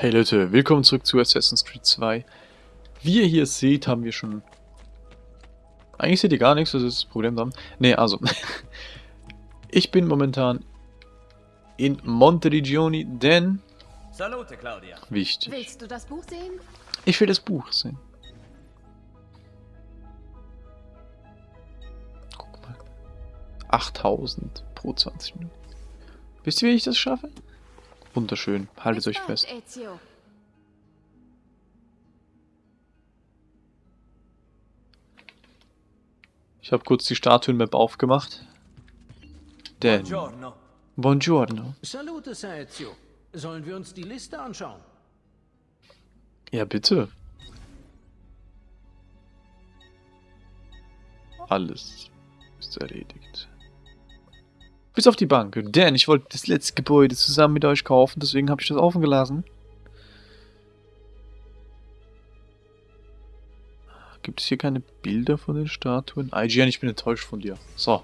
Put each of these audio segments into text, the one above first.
Hey Leute, willkommen zurück zu Assassin's Creed 2. Wie ihr hier seht, haben wir schon... Eigentlich seht ihr gar nichts, das ist das Problem dann. Ne, also... ich bin momentan in Monteriggioni, denn... Salute, Claudia. Wichtig. Willst du das Buch sehen? Ich will das Buch sehen. Guck mal. 8000 pro 20 Minuten. Wisst ihr, wie ich das schaffe? Wunderschön. Haltet euch fest. Ich habe kurz die Statuen-Map aufgemacht. Denn... Buongiorno. Buongiorno. Salute, Sir Ezio. Sollen wir uns die Liste anschauen? Ja, bitte. Alles ist erledigt. Bis auf die Bank. Denn ich wollte das letzte Gebäude zusammen mit euch kaufen, deswegen habe ich das offen gelassen. Gibt es hier keine Bilder von den Statuen? IGN, ich bin enttäuscht von dir. So.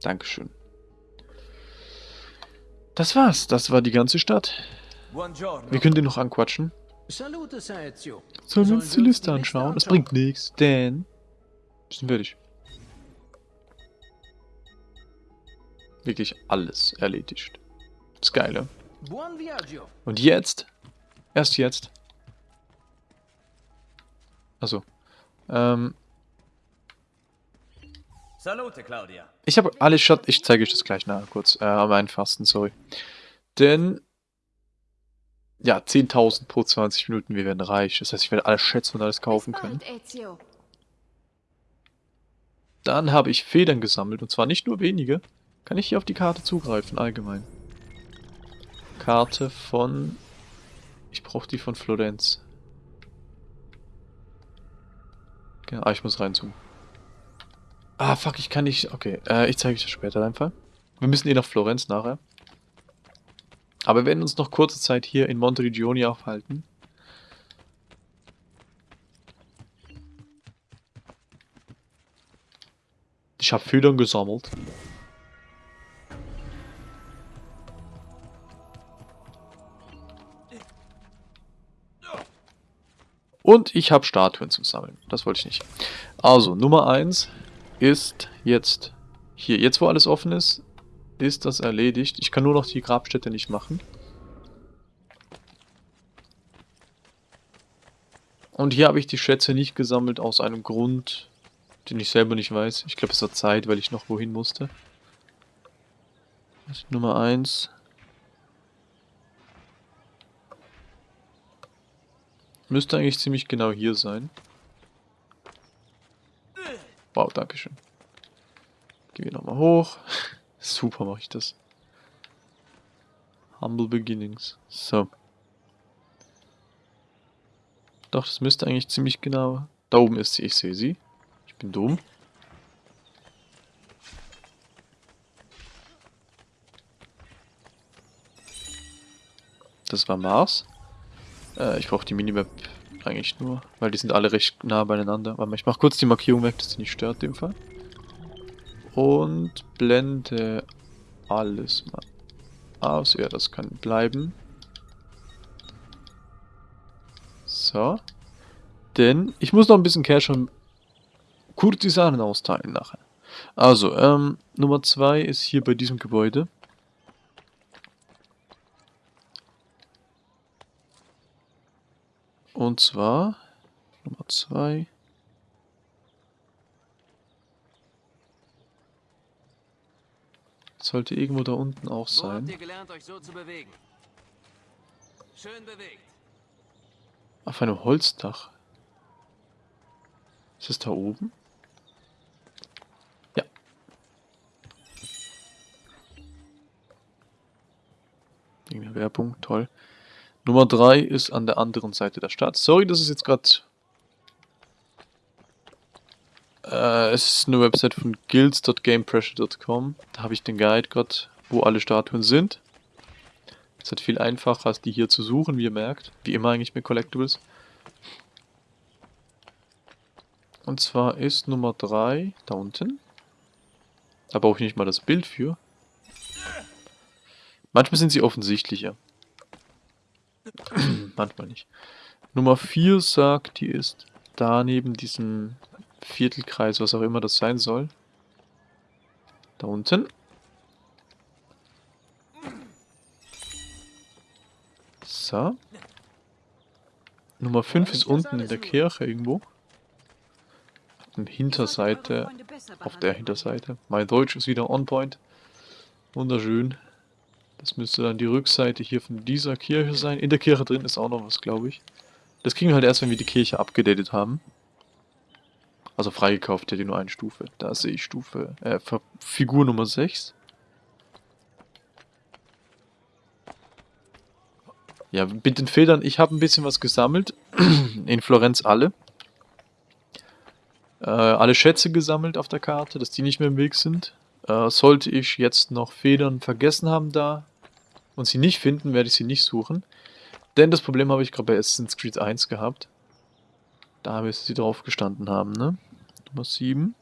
Dankeschön. Das war's. Das war die ganze Stadt. Wir können den noch anquatschen. Sollen wir uns die Liste anschauen? Das bringt nichts, denn... Wir sind fertig. Wirklich alles erledigt. Das Geile. Und jetzt? Erst jetzt. Also. Ähm, Salute, Claudia. ich habe alle Schat... Ich zeige euch das gleich nachher kurz. Äh, am einfachsten, sorry. Denn... Ja, 10.000 pro 20 Minuten, wir werden reich. Das heißt, ich werde alles schätzen und alles kaufen können. Dann habe ich Federn gesammelt, und zwar nicht nur wenige. Kann ich hier auf die Karte zugreifen, allgemein. Karte von... Ich brauche die von Florenz. Genau, ah, ich muss reinzoomen. Ah, fuck, ich kann nicht... Okay, äh, ich zeige euch das später einfach. Wir müssen eh nach Florenz nachher. Aber wir werden uns noch kurze Zeit hier in Monteriggioni aufhalten. Ich habe Federn gesammelt. Und ich habe Statuen zum Sammeln. Das wollte ich nicht. Also, Nummer 1 ist jetzt hier. Jetzt, wo alles offen ist, ist das erledigt. Ich kann nur noch die Grabstätte nicht machen. Und hier habe ich die Schätze nicht gesammelt aus einem Grund, den ich selber nicht weiß. Ich glaube, es war Zeit, weil ich noch wohin musste. Nummer 1. Müsste eigentlich ziemlich genau hier sein. Wow, dankeschön. Gehen wir nochmal hoch. Super mache ich das. Humble Beginnings. So. Doch, das müsste eigentlich ziemlich genau... Da oben ist sie, ich sehe sie. Ich bin dumm. Das war Mars. Äh, ich brauche die Minimap eigentlich nur, weil die sind alle recht nah beieinander. Warte mal, ich mache kurz die Markierung weg, dass sie nicht stört in dem Fall. Und blende alles mal aus. Ja, das kann bleiben. So. Denn ich muss noch ein bisschen Cash und Kurtisanen austeilen nachher. Also, ähm, Nummer 2 ist hier bei diesem Gebäude. Und zwar Nummer 2. Sollte irgendwo da unten auch Wo habt sein. ihr gelernt, euch so zu bewegen? Schön bewegt. Auf einem Holzdach. Ist es da oben? Ja. Irgendeine Werbung, toll. Nummer 3 ist an der anderen Seite der Stadt. Sorry, das ist jetzt gerade... Äh, es ist eine Website von guilds.gamepressure.com. Da habe ich den Guide gerade, wo alle Statuen sind. Ist halt viel einfacher, als die hier zu suchen, wie ihr merkt. Wie immer eigentlich mit Collectibles. Und zwar ist Nummer 3 da unten. Da brauche ich nicht mal das Bild für. Manchmal sind sie offensichtlicher. Manchmal nicht. Nummer 4 sagt, die ist da neben diesem Viertelkreis, was auch immer das sein soll. Da unten. So. Nummer 5 ist unten in der Kirche irgendwo. Auf der Hinterseite. Auf der Hinterseite. Mein Deutsch ist wieder on point. Wunderschön. Das müsste dann die Rückseite hier von dieser Kirche sein. In der Kirche drin ist auch noch was, glaube ich. Das kriegen wir halt erst, wenn wir die Kirche abgedatet haben. Also freigekauft, hätte nur eine Stufe. Da sehe ich Stufe, äh, Figur Nummer 6. Ja, mit den Federn, ich habe ein bisschen was gesammelt. In Florenz alle. Äh, alle Schätze gesammelt auf der Karte, dass die nicht mehr im Weg sind. Äh, sollte ich jetzt noch Federn vergessen haben da und sie nicht finden, werde ich sie nicht suchen. Denn das Problem habe ich gerade bei Assassin's Creed 1 gehabt. Da müsste sie drauf gestanden haben, ne? Nummer 7.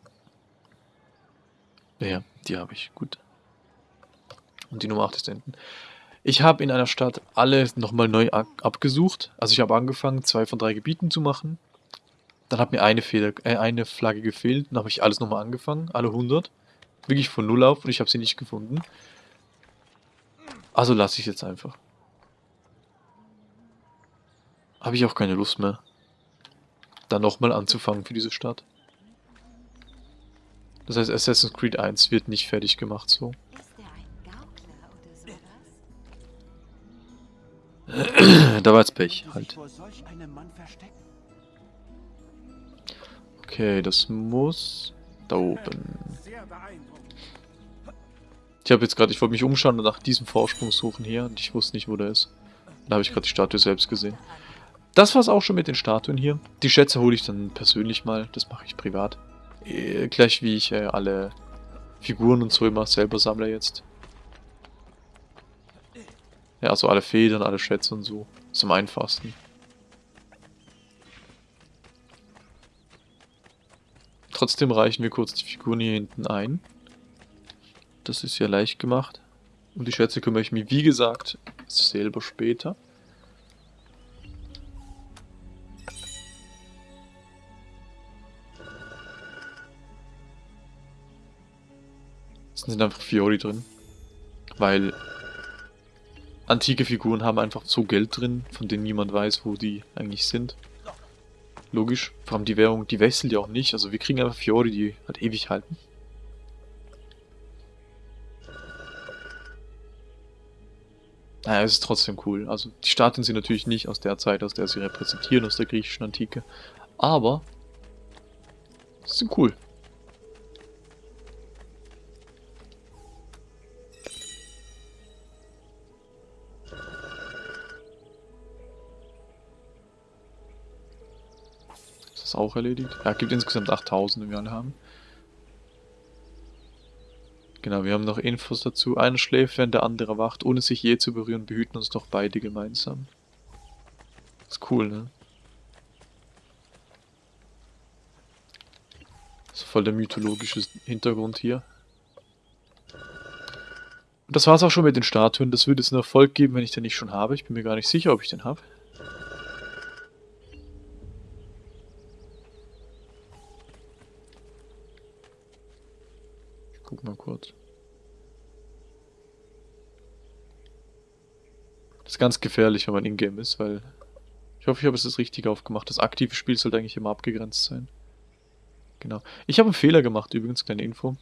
Ja, die habe ich, gut. Und die Nummer 8 ist hinten. Ich habe in einer Stadt alle nochmal neu abgesucht. Also ich habe angefangen, zwei von drei Gebieten zu machen. Dann hat mir eine, Feder, äh, eine Flagge gefehlt. Dann habe ich alles nochmal angefangen, alle 100. Wirklich von Null auf und ich habe sie nicht gefunden. Also lasse ich jetzt einfach. Habe ich auch keine Lust mehr. Dann nochmal anzufangen für diese Stadt. Das heißt, Assassin's Creed 1 wird nicht fertig gemacht so. da war jetzt Pech, halt. Okay, das muss da oben. Ich habe jetzt gerade, ich wollte mich umschauen und nach diesem Vorsprung suchen hier und ich wusste nicht, wo der ist. Da habe ich gerade die Statue selbst gesehen. Das war es auch schon mit den Statuen hier. Die Schätze hole ich dann persönlich mal, das mache ich privat. Äh, gleich wie ich äh, alle Figuren und so immer selber sammle jetzt. Ja, also alle Federn, alle Schätze und so. Ist am einfachsten. Trotzdem reichen wir kurz die Figuren hier hinten ein. Das ist ja leicht gemacht. Um die Schätze kümmere ich mich, wie gesagt, selber später. Es sind einfach Fiori drin. Weil antike Figuren haben einfach so Geld drin, von denen niemand weiß, wo die eigentlich sind. Logisch. Vor allem die Währung, die wechselt ja auch nicht. Also wir kriegen einfach Fiori, die halt ewig halten. Naja, es ist trotzdem cool. Also die Statuen sind natürlich nicht aus der Zeit, aus der sie repräsentieren, aus der griechischen Antike. Aber sie sind cool. ist auch erledigt. Ja, gibt insgesamt 8000, die wir alle haben. Genau, wir haben noch Infos dazu. Einer schläft, während der andere wacht. Ohne sich je zu berühren, behüten uns doch beide gemeinsam. Ist cool, ne? ist voll der mythologische Hintergrund hier. Und das war's auch schon mit den Statuen. Das würde es einen Erfolg geben, wenn ich den nicht schon habe. Ich bin mir gar nicht sicher, ob ich den habe. Kurz. Das ist ganz gefährlich, wenn man in-game ist, weil... Ich hoffe, ich habe es das richtig aufgemacht. Das aktive Spiel sollte eigentlich immer abgegrenzt sein. Genau. Ich habe einen Fehler gemacht, übrigens, kleine Info.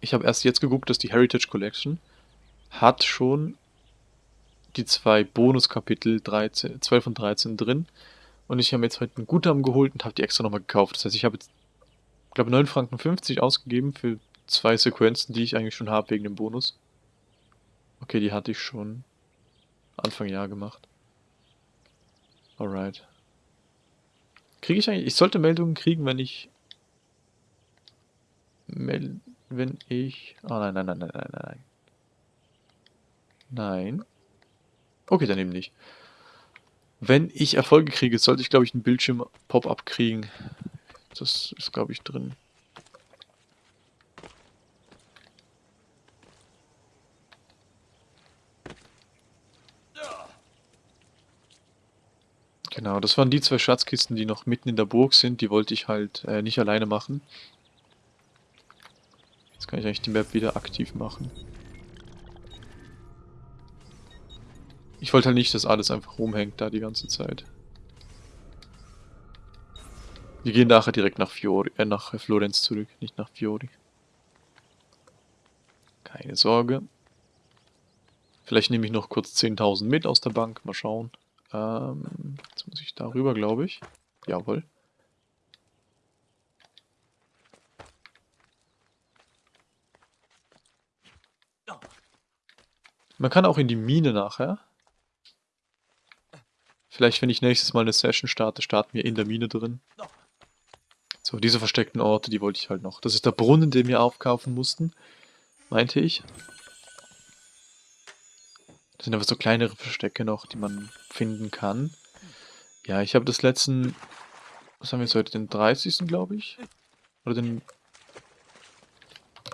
Ich habe erst jetzt geguckt, dass die Heritage Collection hat schon die zwei Bonuskapitel 13, 12 und 13 drin. Und ich habe jetzt heute einen Guthaben geholt und habe die extra nochmal gekauft. Das heißt, ich habe jetzt glaube 9,50 Franken ausgegeben für zwei Sequenzen, die ich eigentlich schon habe wegen dem Bonus. Okay, die hatte ich schon Anfang Jahr gemacht. Alright. Kriege ich eigentlich... Ich sollte Meldungen kriegen, wenn ich... Mel wenn ich... Oh nein, nein, nein, nein, nein, nein. Nein. Okay, dann eben nicht. Wenn ich Erfolge kriege, sollte ich, glaube ich, einen Bildschirm-Pop-up kriegen. Das ist, glaube ich, drin. Genau, das waren die zwei Schatzkisten, die noch mitten in der Burg sind. Die wollte ich halt äh, nicht alleine machen. Jetzt kann ich eigentlich die Map wieder aktiv machen. Ich wollte halt nicht, dass alles einfach rumhängt da die ganze Zeit. Wir gehen nachher direkt nach Fiori, äh, nach Florenz zurück, nicht nach Fiori. Keine Sorge. Vielleicht nehme ich noch kurz 10.000 mit aus der Bank, mal schauen. Ähm, jetzt muss ich darüber, glaube ich. Jawohl. Man kann auch in die Mine nachher. Vielleicht, wenn ich nächstes Mal eine Session starte, starten wir in der Mine drin. So, diese versteckten Orte, die wollte ich halt noch. Das ist der Brunnen, den wir aufkaufen mussten, meinte ich. Das sind einfach so kleinere Verstecke noch, die man finden kann. Ja, ich habe das letzten... Was haben wir jetzt heute? Den 30. glaube ich? Oder den...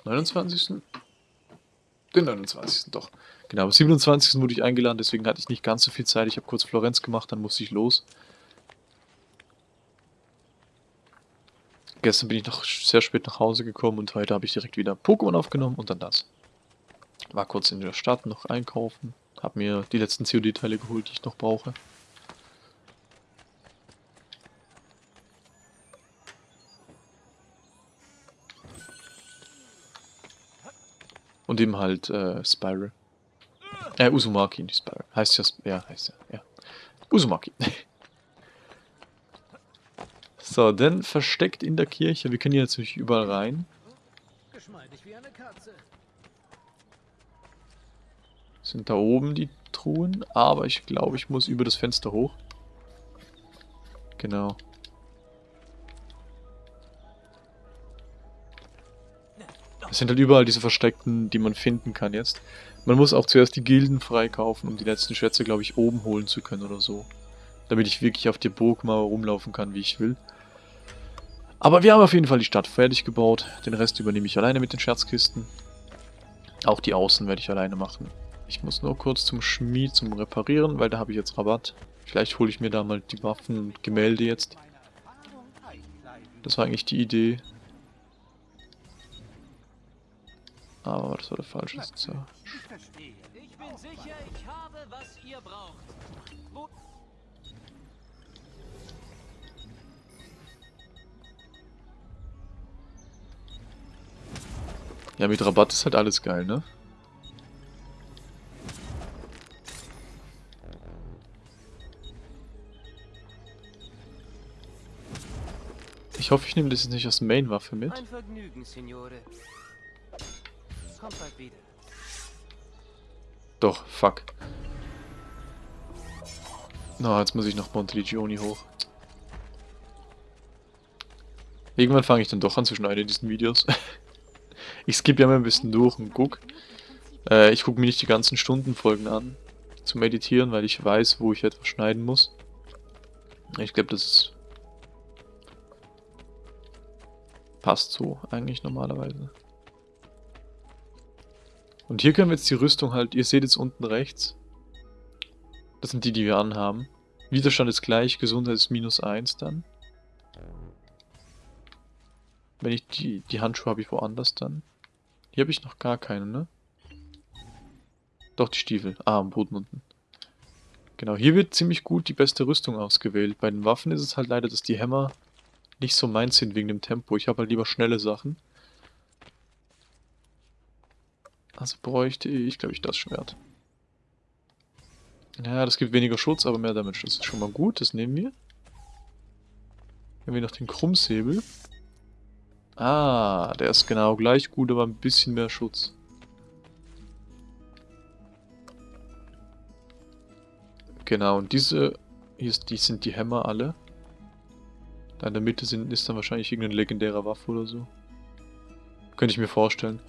29. Den 29. doch. Genau, am 27. wurde ich eingeladen, deswegen hatte ich nicht ganz so viel Zeit. Ich habe kurz Florenz gemacht, dann musste ich los. Gestern bin ich noch sehr spät nach Hause gekommen und heute habe ich direkt wieder Pokémon aufgenommen und dann das. War kurz in der Stadt noch einkaufen. Hab mir die letzten COD-Teile geholt, die ich noch brauche. Und eben halt äh, Spiral. Äh, Uzumaki, nicht Spiral. Heißt ja, ja, heißt ja, ja. Uzumaki. so, dann versteckt in der Kirche. Wir können hier natürlich überall rein. Geschmeidig wie eine Katze. Sind da oben die Truhen, aber ich glaube, ich muss über das Fenster hoch. Genau. Es sind halt überall diese Versteckten, die man finden kann jetzt. Man muss auch zuerst die Gilden freikaufen, um die letzten Schätze, glaube ich, oben holen zu können oder so. Damit ich wirklich auf der Burgmauer rumlaufen kann, wie ich will. Aber wir haben auf jeden Fall die Stadt fertig gebaut. Den Rest übernehme ich alleine mit den Scherzkisten. Auch die Außen werde ich alleine machen. Ich muss nur kurz zum Schmied zum Reparieren, weil da habe ich jetzt Rabatt. Vielleicht hole ich mir da mal die Waffen und Gemälde jetzt. Das war eigentlich die Idee. Aber das war der falsche Sitzer. Ich bin sicher, ich habe, was ihr braucht. Wo Ja, mit Rabatt ist halt alles geil, ne? Ich hoffe, ich nehme das jetzt nicht als Main-Waffe mit. Ein Vergnügen, Signore. Kommt bald wieder. Doch, fuck. Na, jetzt muss ich nach Monteliggioni hoch. Irgendwann fange ich dann doch an zu schneiden in diesen Videos. ich skippe ja mal ein bisschen durch und guck. Äh, ich gucke mir nicht die ganzen Stundenfolgen an zu meditieren, weil ich weiß, wo ich etwas schneiden muss. Ich glaube, das passt so eigentlich normalerweise. Und hier können wir jetzt die Rüstung halt, ihr seht jetzt unten rechts. Das sind die, die wir anhaben. Widerstand ist gleich, Gesundheit ist minus 1 dann. Wenn ich die, die Handschuhe habe ich woanders dann. Hier habe ich noch gar keine, ne? Doch, die Stiefel. Ah, am Boden unten. Genau, hier wird ziemlich gut die beste Rüstung ausgewählt. Bei den Waffen ist es halt leider, dass die Hämmer nicht so meins sind wegen dem Tempo. Ich habe halt lieber schnelle Sachen. Also bräuchte ich, glaube ich, das Schwert. Ja, das gibt weniger Schutz, aber mehr Damage. Das ist schon mal gut, das nehmen wir. Haben wir noch den Krummsäbel. Ah, der ist genau gleich gut, aber ein bisschen mehr Schutz. Genau, und diese, hier sind die Hämmer alle. Da in der Mitte sind, ist dann wahrscheinlich irgendeine legendäre Waffe oder so. Könnte ich mir vorstellen.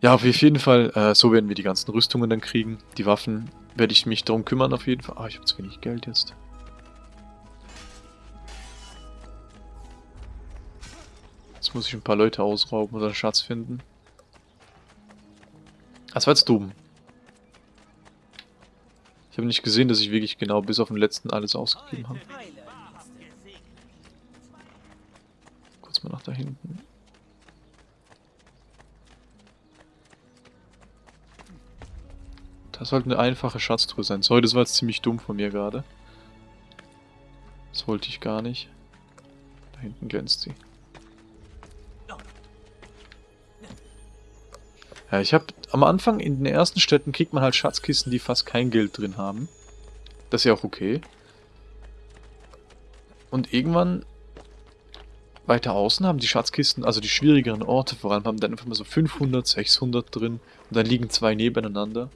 Ja, auf jeden Fall, äh, so werden wir die ganzen Rüstungen dann kriegen. Die Waffen werde ich mich darum kümmern auf jeden Fall. Ah, ich habe zu wenig Geld jetzt. Jetzt muss ich ein paar Leute ausrauben oder einen Schatz finden. Das war jetzt dumm. Ich habe nicht gesehen, dass ich wirklich genau bis auf den letzten alles ausgegeben habe. Kurz mal nach da hinten. Das sollte eine einfache Schatztruhe sein. Sorry, das war jetzt ziemlich dumm von mir gerade. Das wollte ich gar nicht. Da hinten glänzt sie. Ja, ich habe am Anfang in den ersten Städten kriegt man halt Schatzkisten, die fast kein Geld drin haben. Das ist ja auch okay. Und irgendwann weiter außen haben die Schatzkisten, also die schwierigeren Orte vor allem, haben dann einfach mal so 500, 600 drin und dann liegen zwei nebeneinander.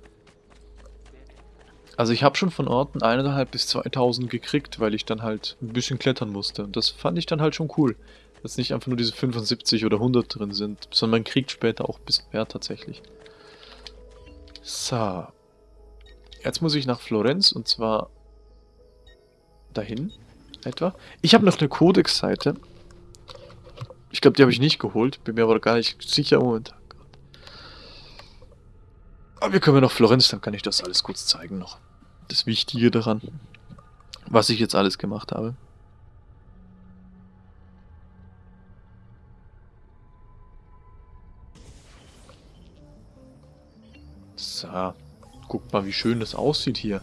Also ich habe schon von Orten 1.500 bis 2000 gekriegt, weil ich dann halt ein bisschen klettern musste. Und das fand ich dann halt schon cool. Dass nicht einfach nur diese 75 oder 100 drin sind, sondern man kriegt später auch ein bisschen mehr tatsächlich. So. Jetzt muss ich nach Florenz und zwar dahin etwa. Ich habe noch eine Codex-Seite. Ich glaube, die habe ich nicht geholt. Bin mir aber gar nicht sicher momentan. Aber wir können ja noch Florenz, dann kann ich das alles kurz zeigen noch das Wichtige daran, was ich jetzt alles gemacht habe. So, guckt mal, wie schön das aussieht hier.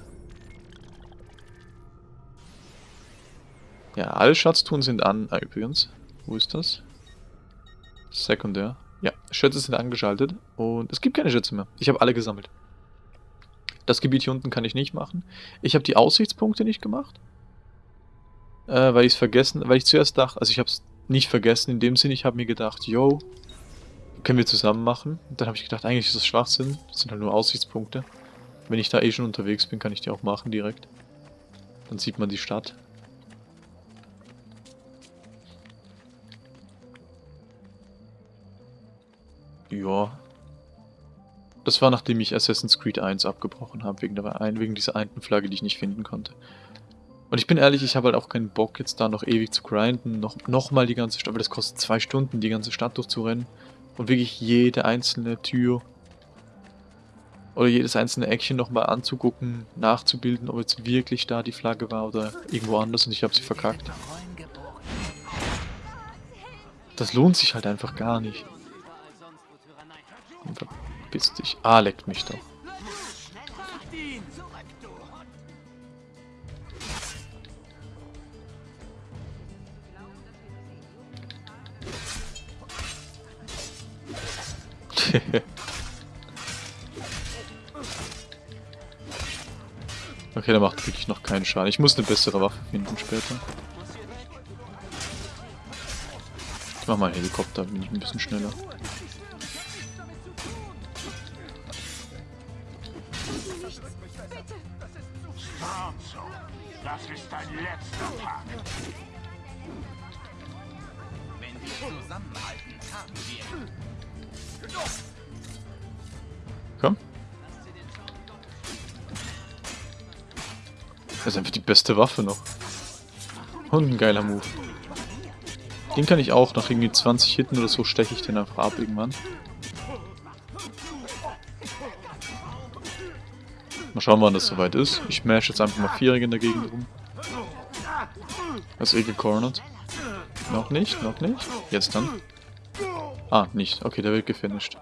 Ja, alle Schatztruhen sind an. Ah, übrigens, wo ist das? Sekundär. Ja, Schätze sind angeschaltet und es gibt keine Schätze mehr. Ich habe alle gesammelt. Das Gebiet hier unten kann ich nicht machen. Ich habe die Aussichtspunkte nicht gemacht. Äh, weil ich es vergessen, weil ich zuerst dachte, also ich habe es nicht vergessen, in dem Sinne, ich habe mir gedacht, yo, können wir zusammen machen. Und dann habe ich gedacht, eigentlich ist das Schwachsinn. Das sind halt nur Aussichtspunkte. Wenn ich da eh schon unterwegs bin, kann ich die auch machen direkt. Dann sieht man die Stadt. Ja, das war nachdem ich Assassin's Creed 1 abgebrochen habe, wegen, wegen dieser einen Flagge, die ich nicht finden konnte. Und ich bin ehrlich, ich habe halt auch keinen Bock, jetzt da noch ewig zu grinden, noch, noch mal die ganze Stadt, weil das kostet zwei Stunden, die ganze Stadt durchzurennen. Und wirklich jede einzelne Tür oder jedes einzelne Eckchen nochmal anzugucken, nachzubilden, ob jetzt wirklich da die Flagge war oder irgendwo anders und ich habe sie verkackt. Das lohnt sich halt einfach gar nicht. Verpiss dich. Ah, leckt mich doch. okay, der macht wirklich noch keinen Schaden. Ich muss eine bessere Waffe finden später. Ich mach mal einen Helikopter, bin ich ein bisschen schneller. Beste Waffe noch. Und ein geiler Move. Den kann ich auch, nach irgendwie 20 Hitten oder so steche ich den einfach ab irgendwann. Mal schauen, wann das soweit ist. Ich mash jetzt einfach mal Vierjährige in der Gegend rum. Das ist eh gecornert. Noch nicht, noch nicht. Jetzt dann. Ah, nicht. Okay, der wird gefinisht.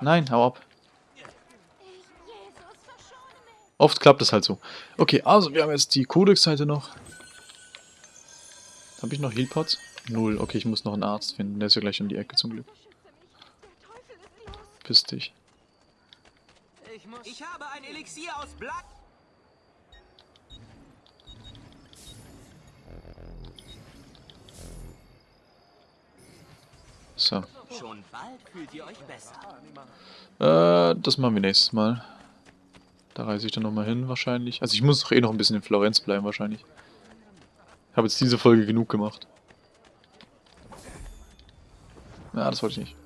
Nein, hau ab. Oft klappt es halt so. Okay, also wir haben jetzt die Codex-Seite noch. Habe ich noch Healpots? Null. Okay, ich muss noch einen Arzt finden. Der ist ja gleich um die Ecke zum Glück. Piss dich. Ich habe ein Elixier aus Blatt. So. Schon bald fühlt ihr euch besser. Äh, das machen wir nächstes Mal. Da reise ich dann nochmal hin wahrscheinlich. Also ich muss doch eh noch ein bisschen in Florenz bleiben wahrscheinlich. Ich habe jetzt diese Folge genug gemacht. Ja, das wollte ich nicht.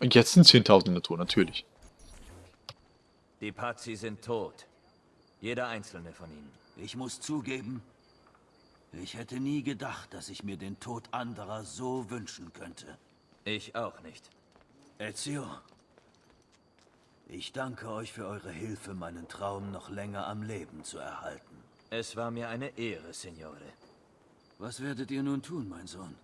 Und jetzt sind 10.000 in der Tour, natürlich. Die Pazzi sind tot. Jeder einzelne von ihnen. Ich muss zugeben, ich hätte nie gedacht, dass ich mir den Tod anderer so wünschen könnte. Ich auch nicht. Ezio, ich danke euch für eure Hilfe, meinen Traum noch länger am Leben zu erhalten. Es war mir eine Ehre, Signore. Was werdet ihr nun tun, mein Sohn?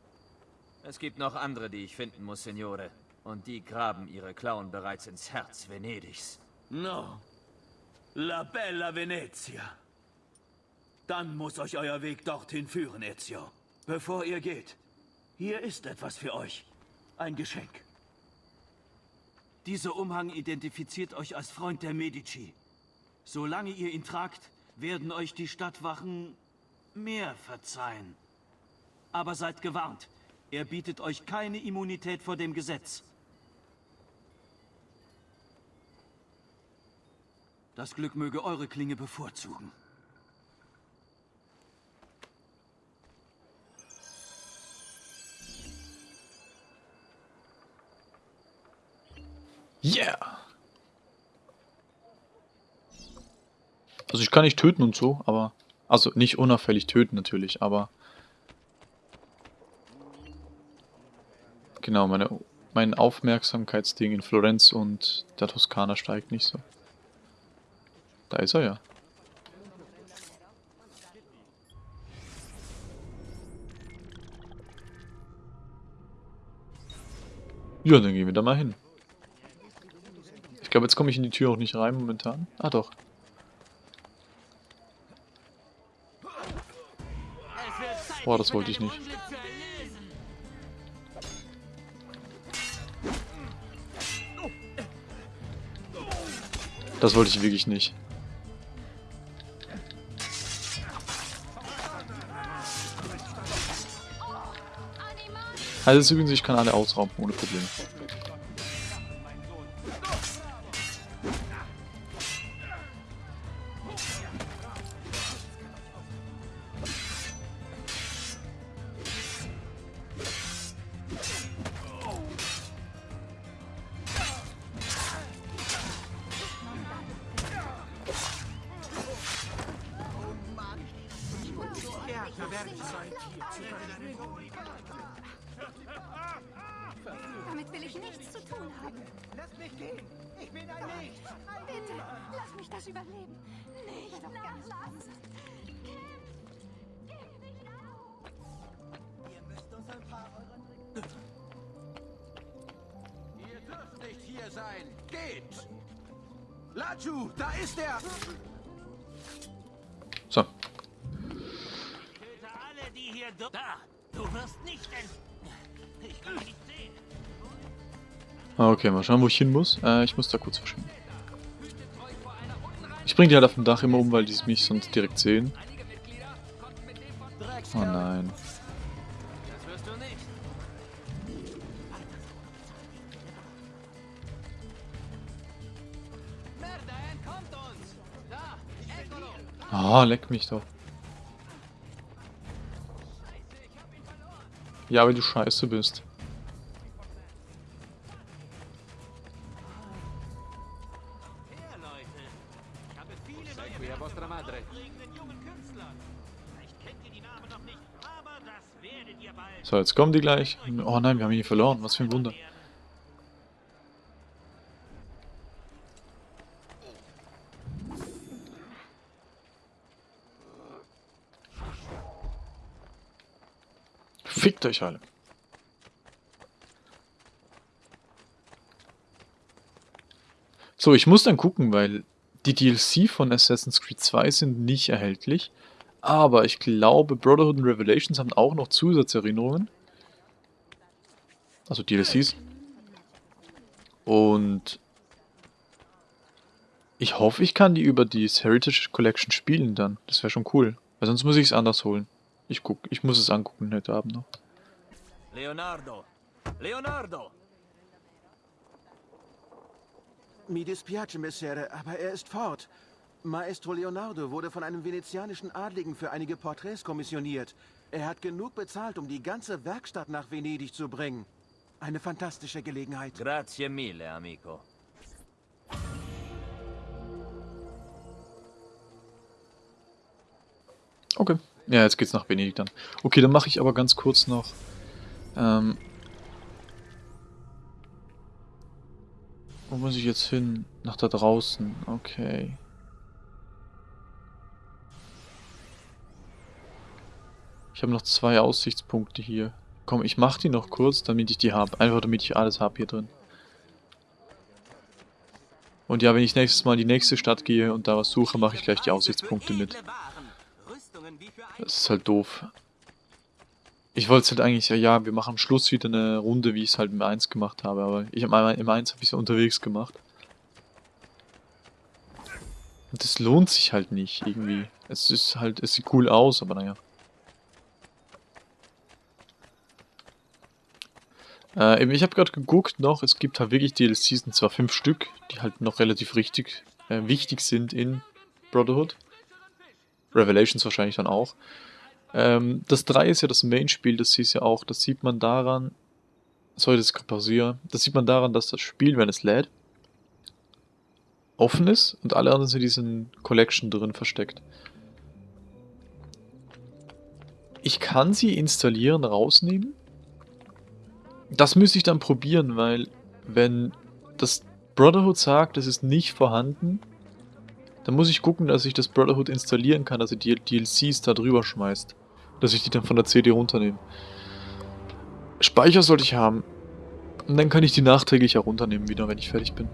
Es gibt noch andere, die ich finden muss, Signore. Und die graben ihre Klauen bereits ins Herz Venedigs. No. La bella Venezia. Dann muss euch euer Weg dorthin führen, Ezio. Bevor ihr geht, hier ist etwas für euch. Ein Geschenk. Dieser Umhang identifiziert euch als Freund der Medici. Solange ihr ihn tragt, werden euch die Stadtwachen mehr verzeihen. Aber seid gewarnt, er bietet euch keine Immunität vor dem Gesetz. Das Glück möge eure Klinge bevorzugen. Yeah! Also ich kann nicht töten und so, aber... Also nicht unauffällig töten natürlich, aber... Genau, meine, mein Aufmerksamkeitsding in Florenz und der Toskana steigt nicht so. Da ist er ja. Ja, dann gehen wir da mal hin. Ich glaube, jetzt komme ich in die Tür auch nicht rein momentan. Ah, doch. Boah, das wollte ich nicht. Das wollte ich wirklich nicht. Also übrigens, ich kann alle ausrauben, ohne Probleme. Mal schauen, wo ich hin muss. Äh, ich muss da kurz verschwinden. Ich bringe die halt auf dem Dach immer um, weil die mich sonst direkt sehen. Oh nein. Ah, leck mich doch. Ja, weil du scheiße bist. So, jetzt kommen die gleich. Oh nein, wir haben ihn verloren. Was für ein Wunder. Fickt euch alle. So, ich muss dann gucken, weil die DLC von Assassin's Creed 2 sind nicht erhältlich. Aber ich glaube, Brotherhood und Revelations haben auch noch Zusatzerinnerungen. Also DLCs. Und ich hoffe, ich kann die über die Heritage Collection spielen dann. Das wäre schon cool. Weil sonst muss ich es anders holen. Ich guck, ich muss es angucken heute Abend noch. Leonardo! Leonardo! Mi dispiace, Messere, aber er ist fort. Maestro Leonardo wurde von einem venezianischen Adligen für einige Porträts kommissioniert. Er hat genug bezahlt, um die ganze Werkstatt nach Venedig zu bringen. Eine fantastische Gelegenheit. Grazie mille, amico. Okay. Ja, jetzt geht's nach Venedig dann. Okay, dann mache ich aber ganz kurz noch... Ähm, wo muss ich jetzt hin? Nach da draußen. Okay. Ich habe noch zwei Aussichtspunkte hier. Komm, ich mache die noch kurz, damit ich die habe. Einfach damit ich alles habe hier drin. Und ja, wenn ich nächstes Mal in die nächste Stadt gehe und da was suche, mache ich gleich die Aussichtspunkte mit. Das ist halt doof. Ich wollte es halt eigentlich, ja, ja, wir machen Schluss wieder eine Runde, wie ich es halt im 1 gemacht habe, aber ich im 1 habe ich es unterwegs gemacht. Und das lohnt sich halt nicht, irgendwie. Es ist halt, es sieht cool aus, aber naja. Äh, ich habe gerade geguckt noch, es gibt halt wirklich DLCs, und zwar fünf Stück, die halt noch relativ richtig äh, wichtig sind in Brotherhood. Revelations wahrscheinlich dann auch. Ähm, das 3 ist ja das Main-Spiel, das siehst ja auch, das sieht man daran, sorry, das ist pausiere, das sieht man daran, dass das Spiel, wenn es lädt, offen ist und alle anderen sind in diesen Collection drin versteckt. Ich kann sie installieren, rausnehmen. Das müsste ich dann probieren, weil wenn das Brotherhood sagt, es ist nicht vorhanden, dann muss ich gucken, dass ich das Brotherhood installieren kann, dass er die DLCs da drüber schmeißt dass ich die dann von der CD runternehme. Speicher sollte ich haben. Und dann kann ich die nachträglich herunternehmen wieder, wenn ich fertig bin.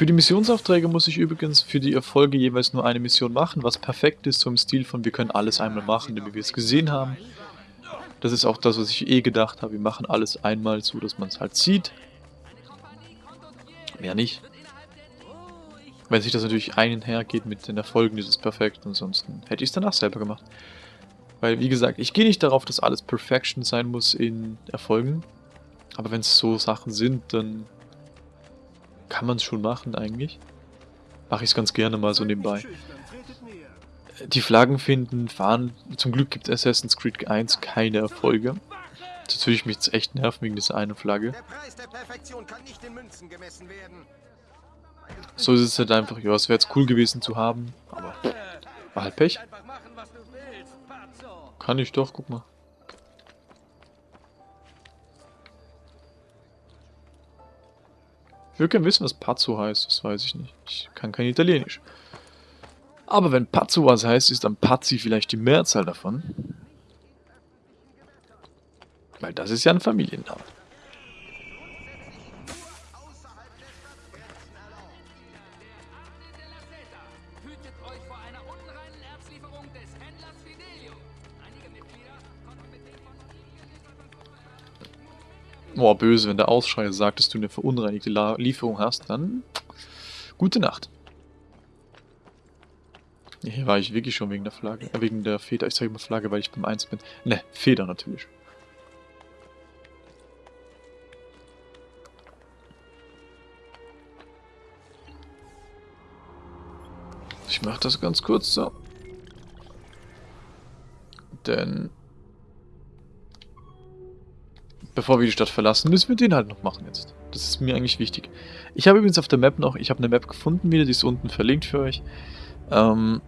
Für die Missionsaufträge muss ich übrigens für die Erfolge jeweils nur eine Mission machen, was perfekt ist, so im Stil von wir können alles einmal machen, wie wir es gesehen haben. Das ist auch das, was ich eh gedacht habe. Wir machen alles einmal so, dass man es halt sieht. Mehr nicht. Wenn sich das natürlich einhergeht mit den Erfolgen, ist es perfekt. Ansonsten hätte ich es danach selber gemacht. Weil, wie gesagt, ich gehe nicht darauf, dass alles Perfection sein muss in Erfolgen. Aber wenn es so Sachen sind, dann kann man es schon machen eigentlich. Mache ich es ganz gerne mal so nebenbei die Flaggen finden, fahren. Zum Glück gibt Assassin's Creed 1 keine Erfolge. Das würde ich mich jetzt echt nerven wegen dieser einen Flagge. So ist es halt einfach, ja, es wäre jetzt cool gewesen zu haben, aber war halt Pech. Kann ich doch, guck mal. Würde gerne wissen, was Pazzo heißt, das weiß ich nicht. Ich kann kein Italienisch. Aber wenn Pazzo was heißt, ist dann Pazzi vielleicht die Mehrzahl davon. Weil das ist ja ein Familienname. Boah, böse, wenn der Ausschrei sagt, dass du eine verunreinigte Lieferung hast, dann gute Nacht. Hier war ich wirklich schon wegen der Flagge, äh, wegen der Feder. Ich sage immer Flagge, weil ich beim 1 bin. Ne, Feder natürlich. Ich mache das ganz kurz so. Denn bevor wir die Stadt verlassen, müssen wir den halt noch machen jetzt. Das ist mir eigentlich wichtig. Ich habe übrigens auf der Map noch, ich habe eine Map gefunden wieder, die ist unten verlinkt für euch. Ähm,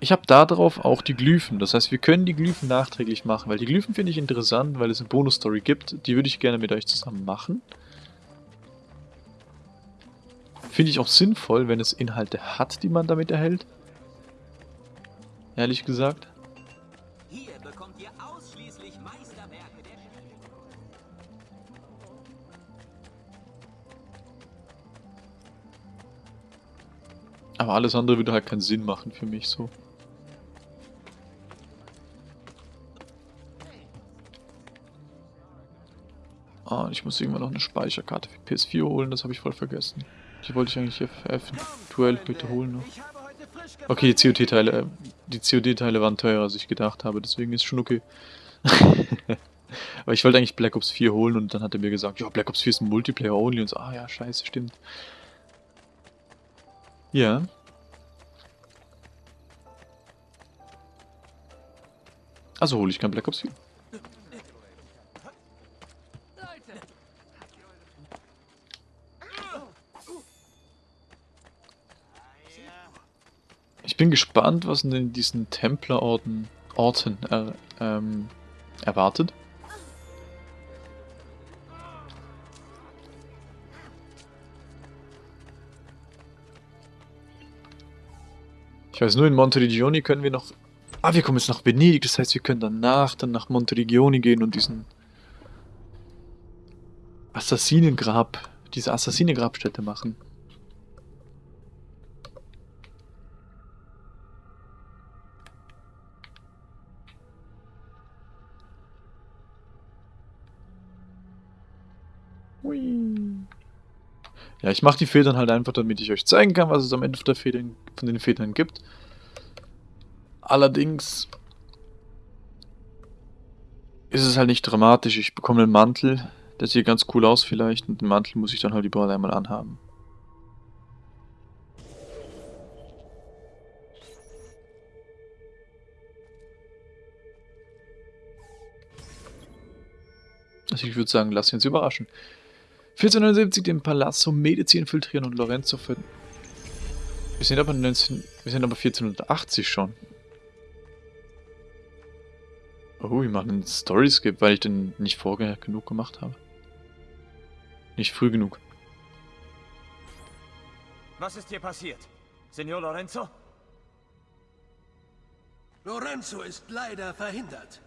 ich habe da drauf auch die Glyphen. Das heißt, wir können die Glyphen nachträglich machen, weil die Glyphen finde ich interessant, weil es eine Bonus-Story gibt. Die würde ich gerne mit euch zusammen machen. Finde ich auch sinnvoll, wenn es Inhalte hat, die man damit erhält. Ehrlich gesagt. Aber alles andere würde halt keinen Sinn machen für mich so. Ah, ich muss irgendwann noch eine Speicherkarte für PS4 holen, das habe ich voll vergessen. Die wollte ich eigentlich eventuell bitte holen noch. Okay, die COD-Teile, äh, die COD-Teile waren teurer, als ich gedacht habe, deswegen ist schon okay. Aber ich wollte eigentlich Black Ops 4 holen und dann hat er mir gesagt, ja, Black Ops 4 ist ein Multiplayer only und so, ah ja, scheiße, stimmt. Ja. Also hole ich kein Black Ops 4. Ich bin gespannt, was in diesen Templerorten Orten er, ähm, erwartet. Ich weiß nur, in Monteriggioni können wir noch... Ah, wir kommen jetzt nach Venedig, das heißt, wir können danach dann nach Monteriggioni gehen und diesen... Assassinengrab, diese Assassinengrabstätte machen. Ja, ich mache die Federn halt einfach, damit ich euch zeigen kann, was es am Ende der Federn, von den Federn gibt. Allerdings ist es halt nicht dramatisch. Ich bekomme einen Mantel, der sieht ganz cool aus vielleicht, und den Mantel muss ich dann halt überall einmal anhaben. Also ich würde sagen, lass uns überraschen. 1479 den Palazzo Medici infiltrieren und Lorenzo finden. Wir sind aber 19, wir sind aber 1480 schon. Oh, wir machen einen Story-Skip, weil ich den nicht vorher genug gemacht habe. Nicht früh genug. Was ist hier passiert? Signor Lorenzo? Lorenzo ist leider verhindert.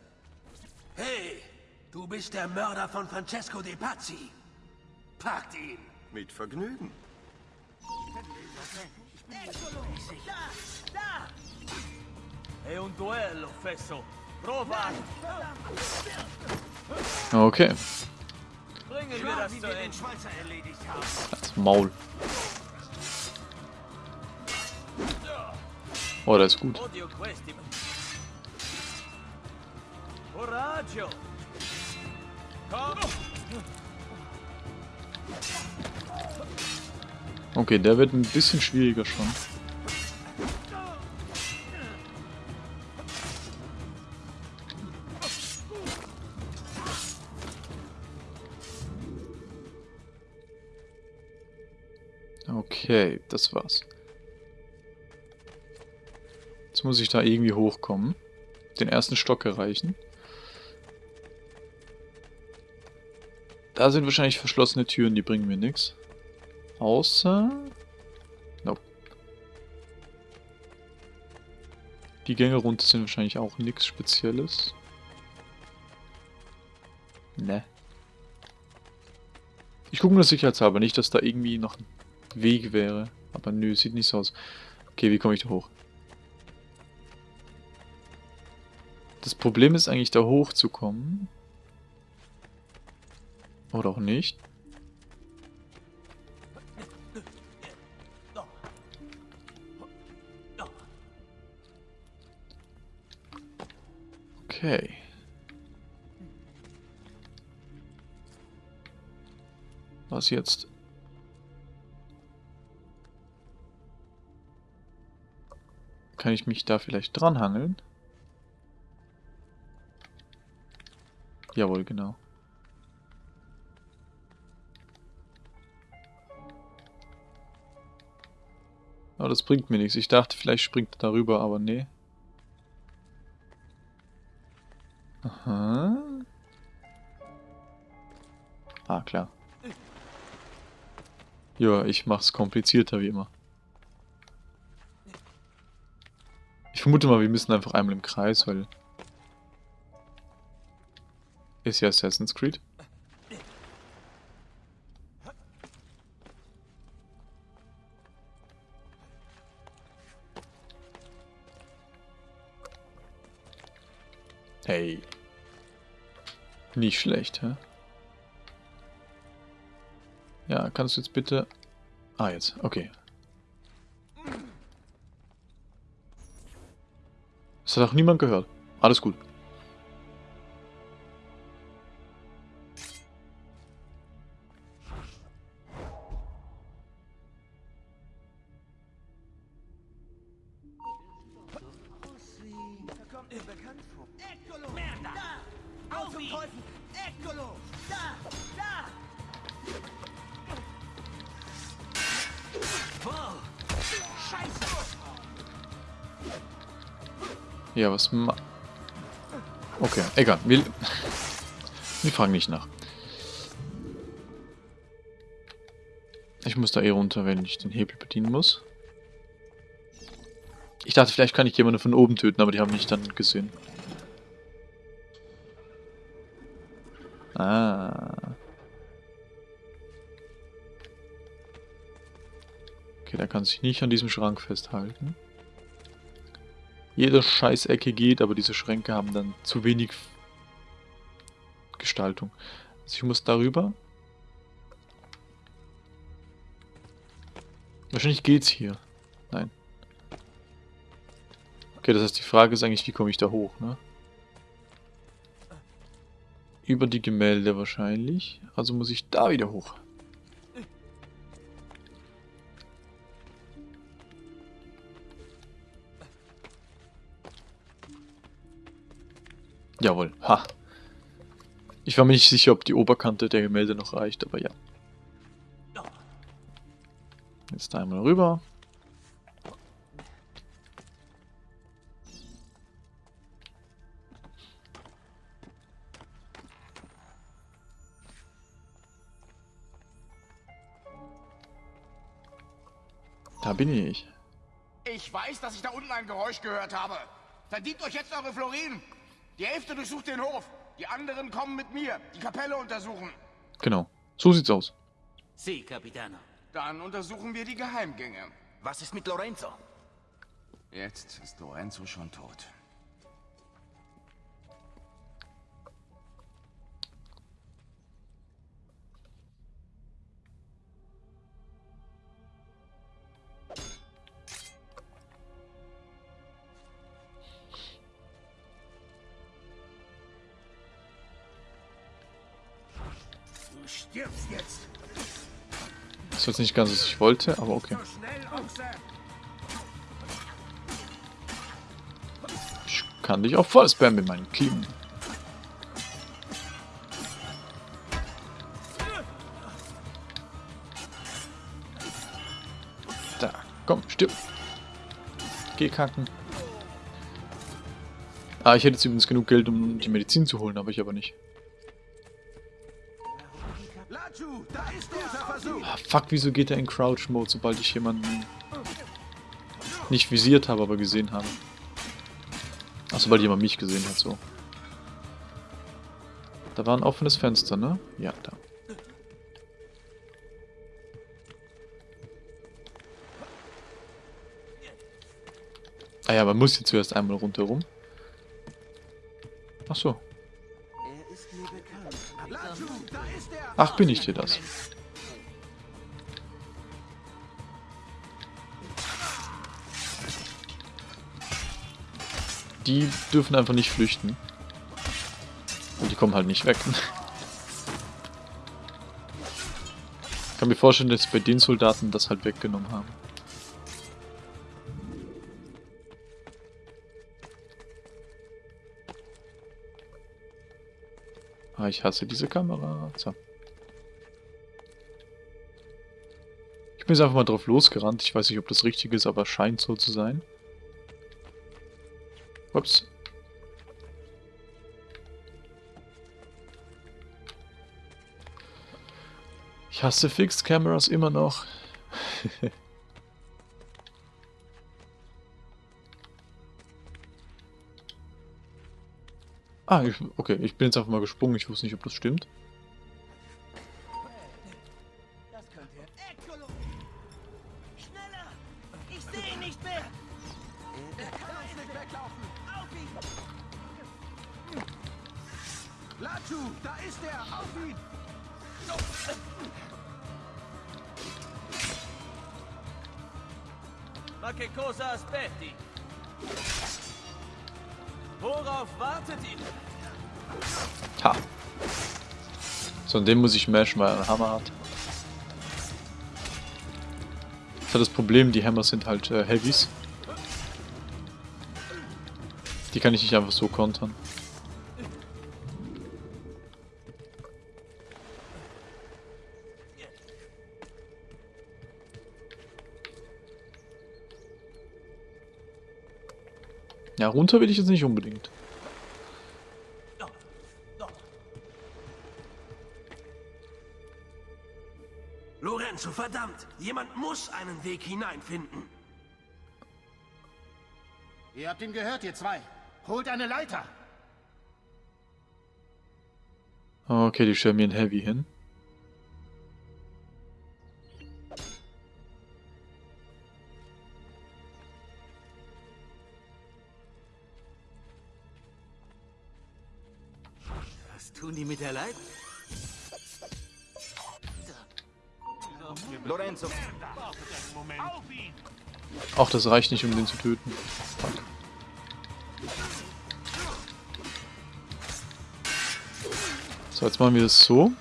Hey, du bist der Mörder von Francesco De Pazzi. Packt ihn! Mit Vergnügen. È un duello, Fesso. Prova! Okay. Bringen wir das Wie zu wir den Ende. Schweizer erledigt haben. Das Maul. Oh, das ist gut. Coraggio! Komm! Okay, der wird ein bisschen schwieriger schon. Okay, das war's. Jetzt muss ich da irgendwie hochkommen. Den ersten Stock erreichen. Da sind wahrscheinlich verschlossene Türen, die bringen mir nichts. Außer... Nope. Die Gänge runter sind wahrscheinlich auch nichts Spezielles. Ne. Ich gucke nur sicherheitshalber, nicht, dass da irgendwie noch ein Weg wäre. Aber nö, sieht nicht so aus. Okay, wie komme ich da hoch? Das Problem ist eigentlich, da hochzukommen. Oder auch nicht. Okay. Was jetzt? Kann ich mich da vielleicht dranhangeln? Jawohl, genau. Aber das bringt mir nichts. Ich dachte, vielleicht springt er darüber, aber nee. Aha. Ah, klar. Ja, ich mach's komplizierter wie immer. Ich vermute mal, wir müssen einfach einmal im Kreis, weil... Ist ja Assassin's Creed. Nicht schlecht, hä? Ja, kannst du jetzt bitte... Ah, jetzt. Okay. Das hat auch niemand gehört. Alles gut. Ma... Okay, egal. Wir, wir fragen nicht nach. Ich muss da eh runter, wenn ich den Hebel bedienen muss. Ich dachte, vielleicht kann ich jemanden von oben töten, aber die haben mich dann gesehen. Ah. Okay, der kann sich nicht an diesem Schrank festhalten. Jede Scheißecke geht, aber diese Schränke haben dann zu wenig Gestaltung. Also ich muss darüber. Wahrscheinlich geht's hier. Nein. Okay, das heißt, die Frage ist eigentlich, wie komme ich da hoch, ne? Über die Gemälde wahrscheinlich. Also muss ich da wieder hoch. Jawohl, ha. Ich war mir nicht sicher, ob die Oberkante der Gemälde noch reicht, aber ja. Jetzt einmal rüber. Da bin ich. Ich weiß, dass ich da unten ein Geräusch gehört habe. Verdient euch jetzt eure Florin. Die Hälfte durchsucht den Hof. Die anderen kommen mit mir. Die Kapelle untersuchen. Genau. So sieht's aus. Sie, Capitano. Dann untersuchen wir die Geheimgänge. Was ist mit Lorenzo? Jetzt ist Lorenzo schon tot. Ist jetzt nicht ganz, was ich wollte, aber okay. Ich kann dich auch voll spammen mit meinen Klingen. Da, komm, stirb. Geh kacken. Ah, ich hätte jetzt übrigens genug Geld, um die Medizin zu holen, aber ich aber nicht. Ah, fuck, wieso geht er in Crouch-Mode, sobald ich jemanden nicht visiert habe, aber gesehen habe? Ach, sobald jemand mich gesehen hat, so. Da war ein offenes Fenster, ne? Ja, da. Ah ja, man muss hier zuerst einmal rundherum. Ach so. Ach, bin ich dir das? Die dürfen einfach nicht flüchten. Und die kommen halt nicht weg. Ich kann mir vorstellen, dass bei den Soldaten das halt weggenommen haben. Ah, ich hasse diese Kamera. So. Bin jetzt einfach mal drauf losgerannt. Ich weiß nicht, ob das richtig ist, aber scheint so zu sein. Ups. Ich hasse Fixed Cameras immer noch. ah, ich, okay, ich bin jetzt einfach mal gesprungen. Ich wusste nicht, ob das stimmt. Ma che cosa aspetti? Worauf wartet ihr? Ha. So, und den muss ich mashen, weil er einen Hammer hat. Das ist das Problem, die Hammer sind halt äh, Heavies. Die kann ich nicht einfach so kontern. Ja, runter will ich jetzt nicht unbedingt. Lorenzo, verdammt! Jemand muss einen Weg hineinfinden. Ihr habt ihn gehört, ihr zwei. Holt eine Leiter. Okay, die stellen mir ein Heavy hin. Ach, das reicht nicht, um den zu töten. Fuck. So, jetzt machen wir das so.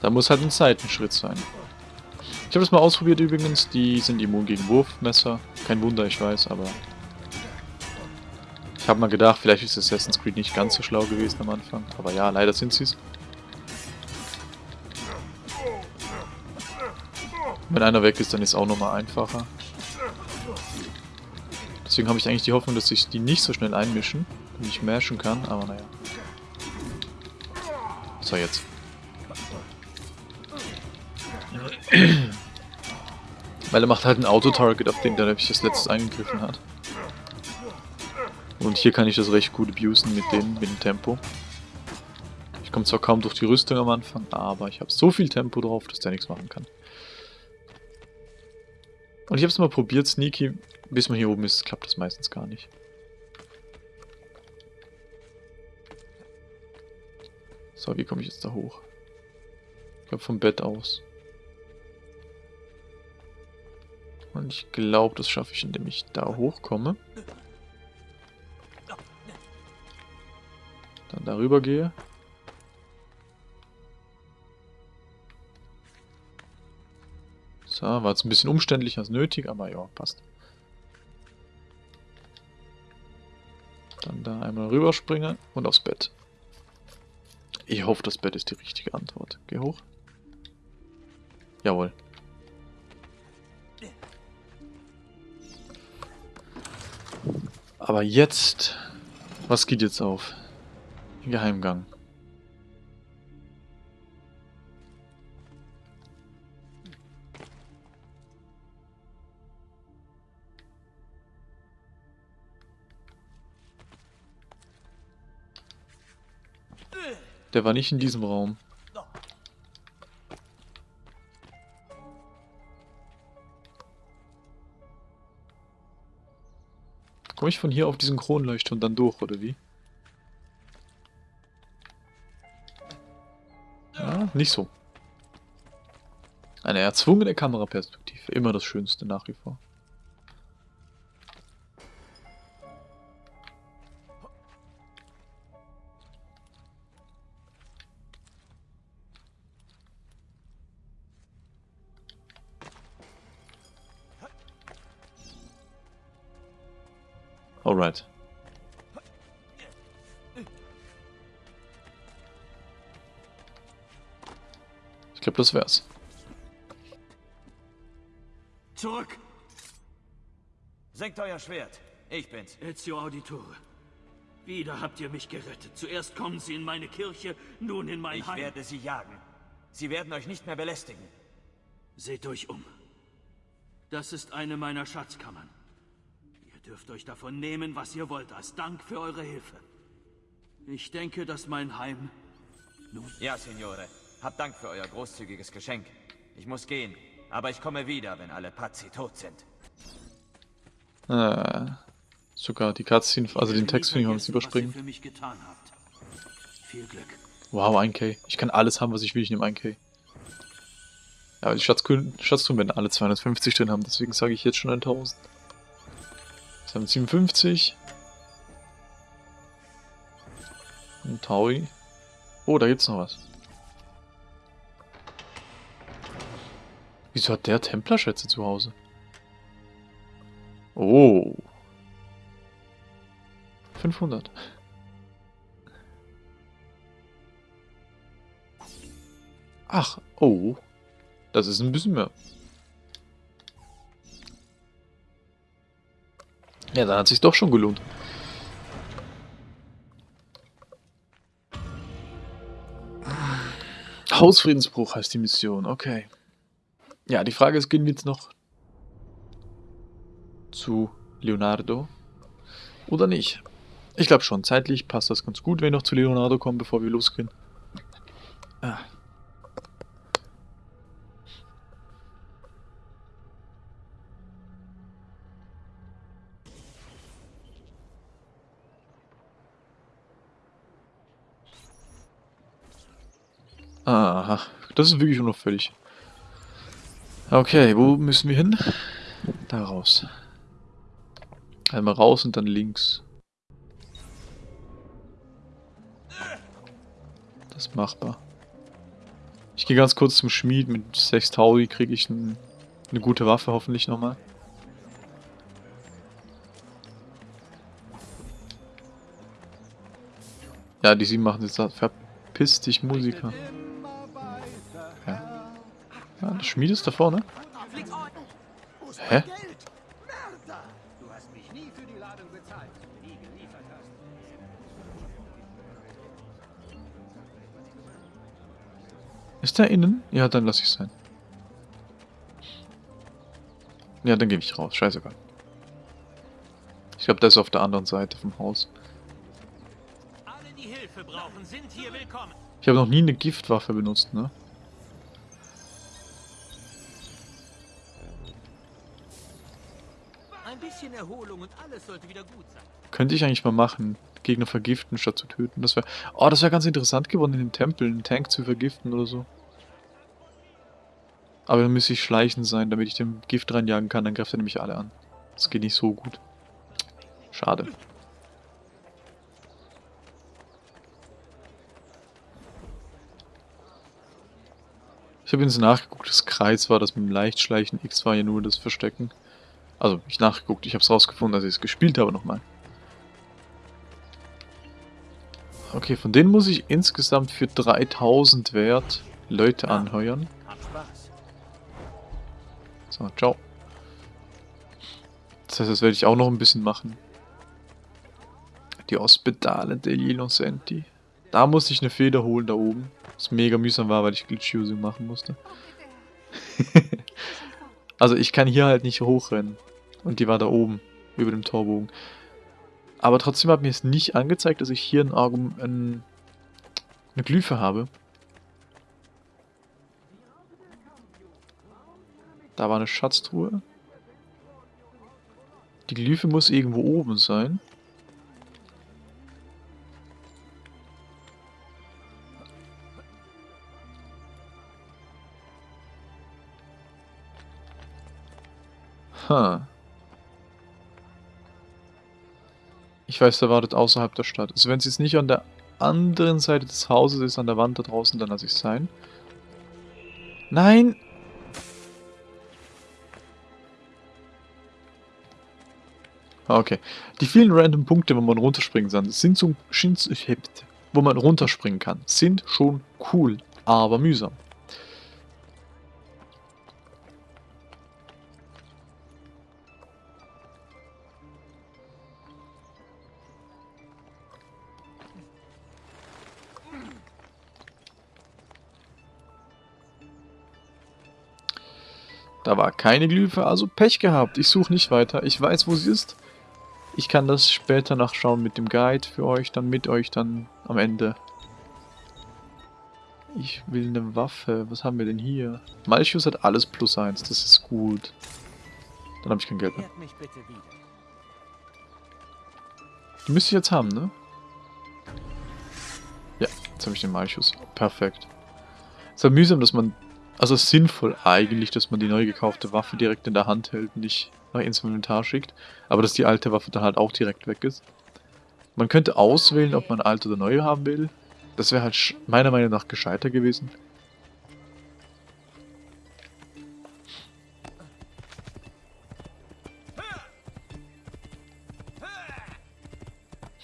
Da muss halt ein Seitenschritt sein. Ich habe das mal ausprobiert übrigens. Die sind immun gegen Wurfmesser. Kein Wunder, ich weiß, aber... Ich habe mal gedacht, vielleicht ist Assassin's Creed nicht ganz so schlau gewesen am Anfang. Aber ja, leider sind sie es. Wenn einer weg ist, dann ist auch nochmal einfacher. Deswegen habe ich eigentlich die Hoffnung, dass sich die nicht so schnell einmischen und ich mashen kann, aber naja. So, jetzt. Weil er macht halt ein Auto-Target, auf den der nämlich das letztes eingegriffen hat. Und hier kann ich das recht gut abusen mit dem, mit dem Tempo. Ich komme zwar kaum durch die Rüstung am Anfang, aber ich habe so viel Tempo drauf, dass der nichts machen kann. Und ich habe es mal probiert, Sneaky. Bis man hier oben ist, klappt das meistens gar nicht. So, wie komme ich jetzt da hoch? Ich glaube vom Bett aus. Und ich glaube, das schaffe ich, indem ich da hochkomme. Dann darüber gehe. So, war jetzt ein bisschen umständlicher als nötig, aber ja, passt. Dann da einmal rüberspringen und aufs Bett. Ich hoffe, das Bett ist die richtige Antwort. Geh hoch. Jawohl. Aber jetzt... Was geht jetzt auf? Geheimgang. Der war nicht in diesem Raum. Komme ich von hier auf diesen Kronleuchter und dann durch, oder wie? Ja, nicht so. Eine erzwungene Kameraperspektive. Immer das Schönste nach wie vor. Alright. Ich glaube, das wär's. Zurück! Senkt euer Schwert. Ich bin's. Ezio Auditore. Wieder habt ihr mich gerettet. Zuerst kommen sie in meine Kirche, nun in mein Ich Heim. werde sie jagen. Sie werden euch nicht mehr belästigen. Seht euch um. Das ist eine meiner Schatzkammern. Ihr dürft euch davon nehmen, was ihr wollt, als Dank für eure Hilfe. Ich denke, dass mein Heim nun... Ja, Signore. Habt Dank für euer großzügiges Geschenk. Ich muss gehen, aber ich komme wieder, wenn alle Pazzi tot sind. Äh, sogar die Cutscene, also den Text finde ich, wir überspringen. Was ihr für mich getan habt. Viel Glück. Wow, 1k. Ich kann alles haben, was ich will, ich nehme 1k. Ja, aber die Schatztruhen werden alle 250 drin haben, deswegen sage ich jetzt schon 1000. 257. Ein Taui. Oh, da gibt's noch was. Wieso hat der Templerschätze zu Hause? Oh. 500. Ach, oh. Das ist ein bisschen mehr. Ja, dann hat sich doch schon gelohnt. Hausfriedensbruch heißt die Mission, okay. Ja, die Frage ist, gehen wir jetzt noch zu Leonardo oder nicht? Ich glaube schon, zeitlich passt das ganz gut, wenn wir noch zu Leonardo kommen, bevor wir losgehen. Ah. Aha, das ist wirklich unauffällig. Okay, wo müssen wir hin? Da raus. Einmal raus und dann links. Das ist machbar. Ich gehe ganz kurz zum Schmied. Mit 6000 kriege ich ein, eine gute Waffe hoffentlich nochmal. Ja, die sieben machen jetzt verpiss dich Musiker. Ja. der Schmied ist da vorne. Hä? Ist der innen? Ja, dann lass ich sein. Ja, dann gehe ich raus. Scheißegal. Ich glaube, der ist auf der anderen Seite vom Haus. Ich habe noch nie eine Giftwaffe benutzt, ne? Könnte ich eigentlich mal machen. Gegner vergiften, statt zu töten. Das wäre... Oh, das wäre ganz interessant geworden, in dem Tempel einen Tank zu vergiften oder so. Aber dann müsste ich schleichen sein, damit ich dem Gift reinjagen kann. Dann greift er nämlich alle an. Das geht nicht so gut. Schade. Ich habe jetzt nachgeguckt, das Kreis war das mit dem Leichtschleichen, X war ja nur das Verstecken. Also, ich nachgeguckt, ich habe es rausgefunden, als ich es gespielt habe nochmal. Okay, von denen muss ich insgesamt für 3000 Wert Leute anheuern. So, ciao. Das heißt, das werde ich auch noch ein bisschen machen. Die Hospitale degli Innocenti. Da musste ich eine Feder holen, da oben. Was mega mühsam war, weil ich Glitch-Using machen musste. also ich kann hier halt nicht hochrennen. Und die war da oben, über dem Torbogen. Aber trotzdem hat mir es nicht angezeigt, dass ich hier ein, ein, eine Glyphe habe. Da war eine Schatztruhe. Die Glyphe muss irgendwo oben sein. Ha. Ich weiß, der wartet außerhalb der Stadt. Also wenn es jetzt nicht an der anderen Seite des Hauses ist, an der Wand da draußen, dann lasse ich es sein. Nein! Ah, okay. Die vielen random Punkte, wo man runterspringen kann, sind so, wo man runterspringen kann, sind schon cool, aber mühsam. Da war keine Glyphe, also Pech gehabt. Ich suche nicht weiter. Ich weiß, wo sie ist. Ich kann das später nachschauen mit dem Guide für euch, dann mit euch dann am Ende. Ich will eine Waffe. Was haben wir denn hier? Malchus hat alles plus eins. Das ist gut. Dann habe ich kein Geld mehr. Die müsste ich jetzt haben, ne? Ja, jetzt habe ich den Malchus. Perfekt. Es ist halt mühsam, dass man also sinnvoll eigentlich, dass man die neu gekaufte Waffe direkt in der Hand hält und nicht nach ins Inventar schickt. Aber dass die alte Waffe dann halt auch direkt weg ist. Man könnte auswählen, ob man alte oder neue haben will. Das wäre halt meiner Meinung nach gescheiter gewesen.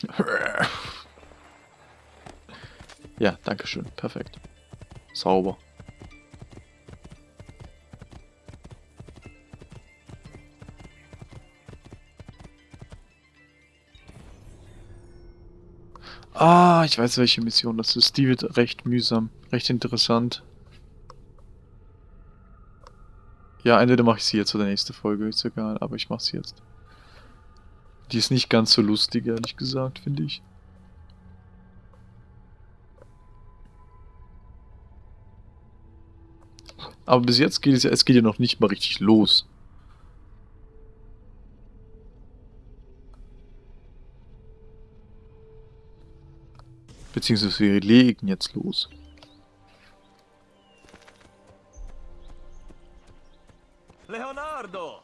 Ja, danke schön. Perfekt. Sauber. Ah, ich weiß, welche Mission das ist. Die wird recht mühsam, recht interessant. Ja, entweder mache ich sie jetzt oder nächste Folge, ist egal, aber ich mache sie jetzt. Die ist nicht ganz so lustig, ehrlich gesagt, finde ich. Aber bis jetzt geht es ja, es geht ja noch nicht mal richtig los. Beziehungsweise wir legen jetzt los. Leonardo!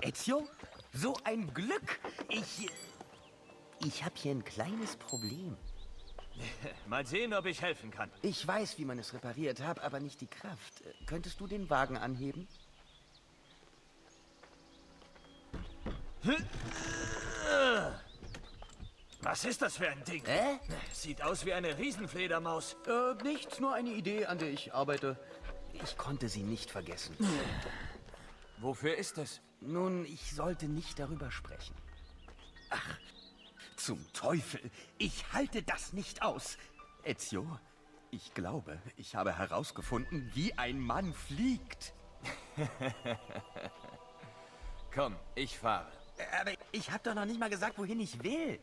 Ezio? So ein Glück! Ich... Ich habe hier ein kleines Problem. Mal sehen, ob ich helfen kann. Ich weiß, wie man es repariert, habe aber nicht die Kraft. Könntest du den Wagen anheben? Was ist das für ein Ding? Hä? Sieht aus wie eine Riesenfledermaus. Äh, nichts, nur eine Idee, an der ich arbeite. Ich konnte sie nicht vergessen. Wofür ist es? Nun, ich sollte nicht darüber sprechen. Ach, zum Teufel! Ich halte das nicht aus! Ezio, ich glaube, ich habe herausgefunden, wie ein Mann fliegt. Komm, ich fahre. Aber ich habe doch noch nicht mal gesagt, wohin ich will.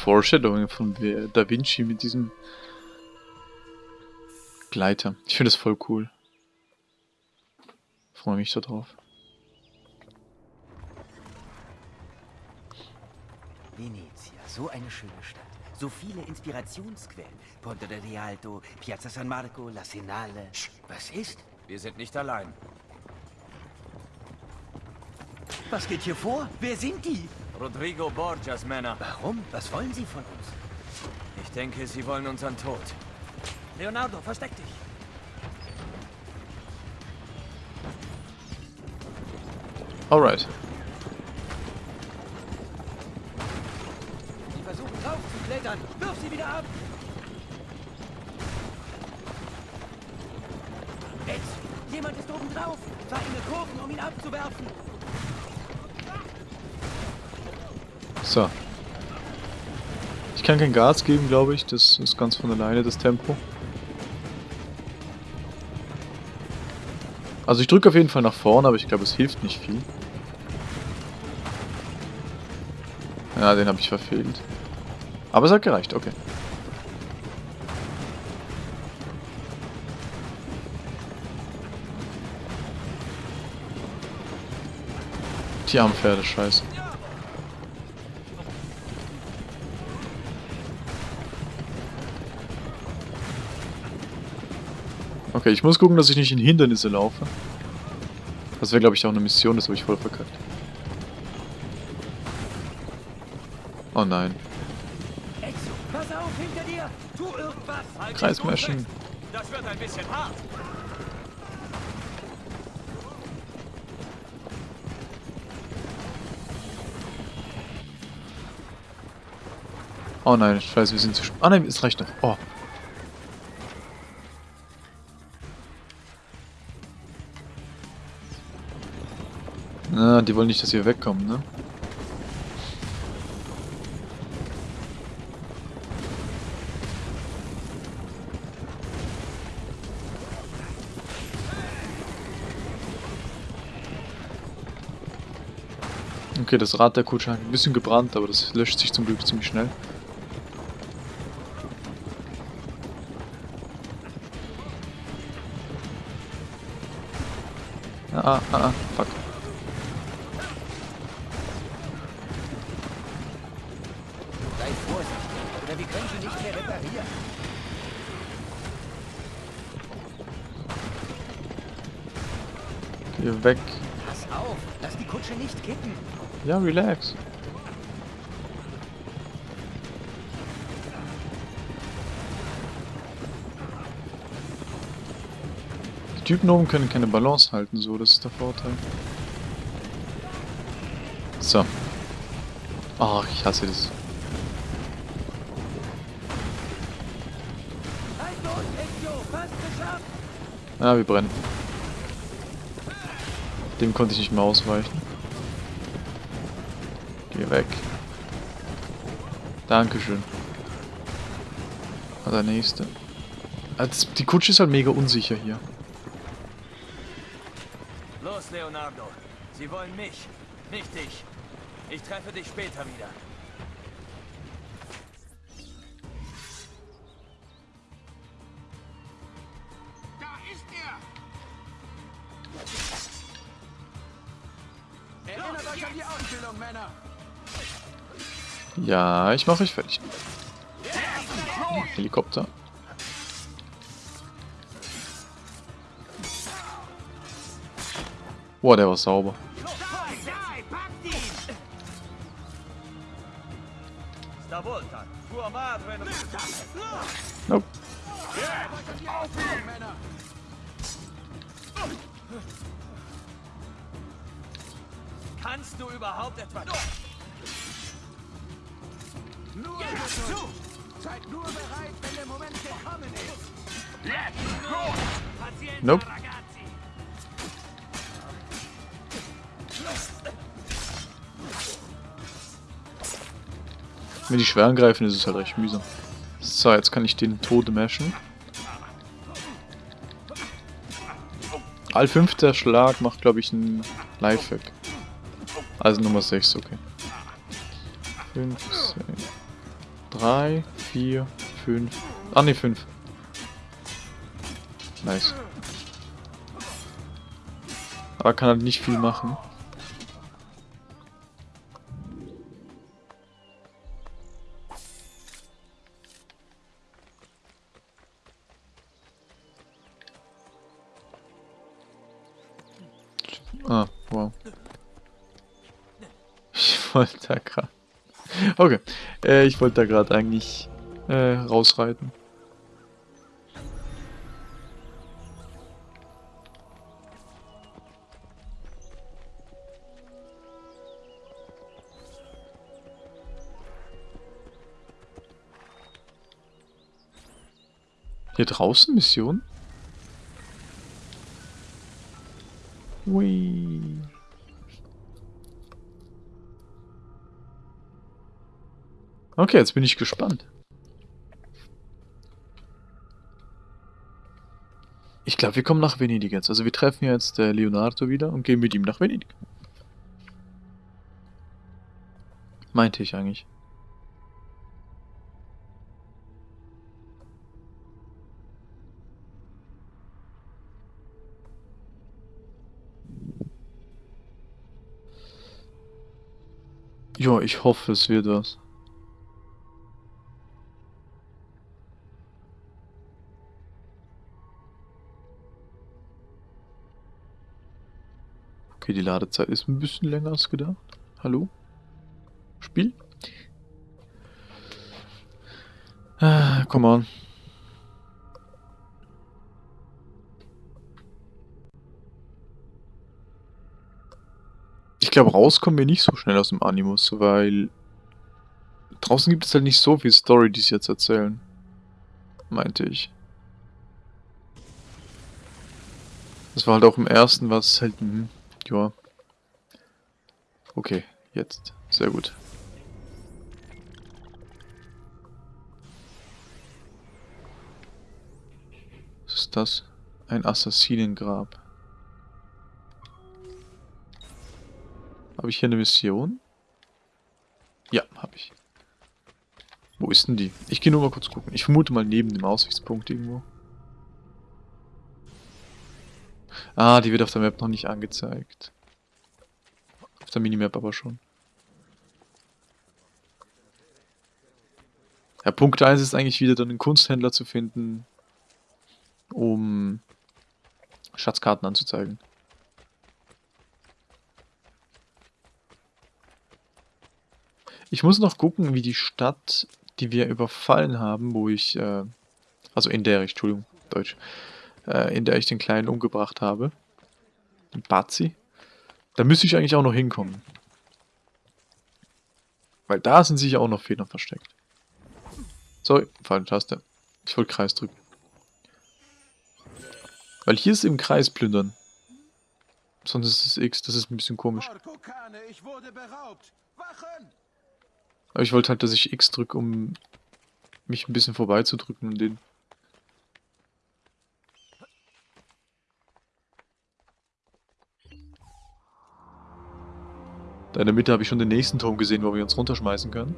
Foreshadowing von Da Vinci mit diesem Gleiter. Ich finde das voll cool. Freue mich da drauf. Venezia, so eine schöne Stadt. So viele Inspirationsquellen. Ponte del Rialto, Piazza San Marco, La Senale. Was ist? Wir sind nicht allein. Was geht hier vor? Wer sind die? Rodrigo Borgias Männer. Warum? Was wollen sie von uns? Ich denke, sie wollen unseren Tod. Leonardo, versteck dich. Alright. Die versuchen drauf zu klettern. Wirf sie wieder ab! Jetzt! Jemand ist oben drauf! In Kurven, um ihn abzuwerfen! So. Ich kann kein Gas geben, glaube ich. Das ist ganz von alleine, das Tempo. Also ich drücke auf jeden Fall nach vorne, aber ich glaube, es hilft nicht viel. Ja, den habe ich verfehlt. Aber es hat gereicht, okay. Die armen Pferde, scheiße. Okay, ich muss gucken, dass ich nicht in Hindernisse laufe. Das wäre, glaube ich, auch eine Mission, das habe ich voll verkackt. Oh nein. Exo, pass auf, hinter dir! Tu irgendwas! Halt Dreck. Das wird ein bisschen hart. Oh nein, scheiße, wir sind zu... Ah nein, es reicht noch. Oh. Die wollen nicht, dass wir wegkommen, ne? Okay, das Rad der Kutsche hat ein bisschen gebrannt, aber das löscht sich zum Glück ziemlich schnell. Ah, ah, ah, weg. Pass auf, lass die Kutsche nicht kippen. Ja, relax. Die Typen oben können keine Balance halten, so, das ist der Vorteil. So. Ach, ich hasse das. Ah, wir brennen. Dem konnte ich nicht mehr ausweichen. Geh weg. Dankeschön. Ah, der nächste. Also, die Kutsche ist halt mega unsicher hier. Los, Leonardo. Sie wollen mich, nicht dich. Ich treffe dich später wieder. Ja, ich mache euch fertig. Helikopter. Boah, der war sauber. Nope. Wenn die schwer angreifen, ist es halt recht mühsam. So, jetzt kann ich den Tode mashen. All fünfter Schlag macht, glaube ich, einen Lifehack. Also Nummer 6, okay. 5, 6, 3, 4, 5. Ah ne, 5. Nice. Aber kann halt nicht viel machen. Ah, wow. Ich wollte da gerade... Okay, äh, ich wollte da gerade eigentlich äh, rausreiten. Draußen Mission? Hui. Okay, jetzt bin ich gespannt. Ich glaube, wir kommen nach Venedig jetzt. Also wir treffen jetzt äh, Leonardo wieder und gehen mit ihm nach Venedig. Meinte ich eigentlich. Ja, ich hoffe, es wird was. Okay, die Ladezeit ist ein bisschen länger als gedacht. Hallo? Spiel? Ah, come on. Ich glaube, rauskommen wir nicht so schnell aus dem Animus, weil draußen gibt es halt nicht so viel Story, die sie jetzt erzählen. Meinte ich. Das war halt auch im ersten, was halt, hm, ja. Okay, jetzt. Sehr gut. Was ist das? Ein Assassinengrab. Habe ich hier eine Mission? Ja, habe ich. Wo ist denn die? Ich gehe nur mal kurz gucken. Ich vermute mal neben dem Aussichtspunkt irgendwo. Ah, die wird auf der Map noch nicht angezeigt. Auf der Minimap aber schon. Ja, Punkt 1 ist eigentlich wieder dann einen Kunsthändler zu finden, um Schatzkarten anzuzeigen. Ich muss noch gucken, wie die Stadt, die wir überfallen haben, wo ich, äh, also in der, Entschuldigung, Deutsch, äh, in der ich den Kleinen umgebracht habe, den Bazi, da müsste ich eigentlich auch noch hinkommen. Weil da sind sicher auch noch Federn versteckt. Sorry, falsche Taste. Ich wollte Kreis drücken. Weil hier ist im Kreis plündern. Sonst ist es X, das ist ein bisschen komisch. Orkokane, ich wurde beraubt. Wachen! Aber ich wollte halt, dass ich X drücke, um mich ein bisschen vorbeizudrücken und den. Da in der Mitte habe ich schon den nächsten Turm gesehen, wo wir uns runterschmeißen können.